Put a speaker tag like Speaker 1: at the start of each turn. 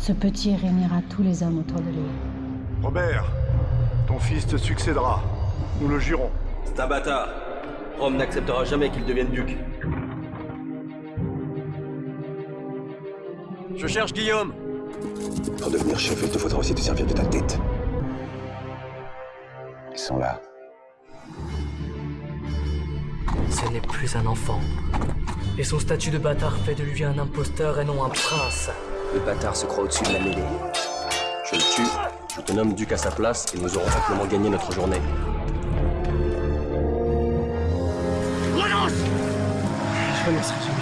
Speaker 1: Ce petit réunira tous les hommes autour de lui.
Speaker 2: Robert, ton fils te succédera. Nous le jurons.
Speaker 3: C'est un bâtard. Rome n'acceptera jamais qu'il devienne duc. Je cherche Guillaume
Speaker 4: Pour devenir chef, il te faudra aussi te servir de ta tête. Ils sont là.
Speaker 5: Ce n'est plus un enfant. Et son statut de bâtard fait de lui un imposteur et non un prince.
Speaker 3: Le bâtard se croit au-dessus de la mêlée. Je le tue, je te nomme duc à sa place et nous aurons simplement gagné notre journée.
Speaker 5: Je laisserai jamais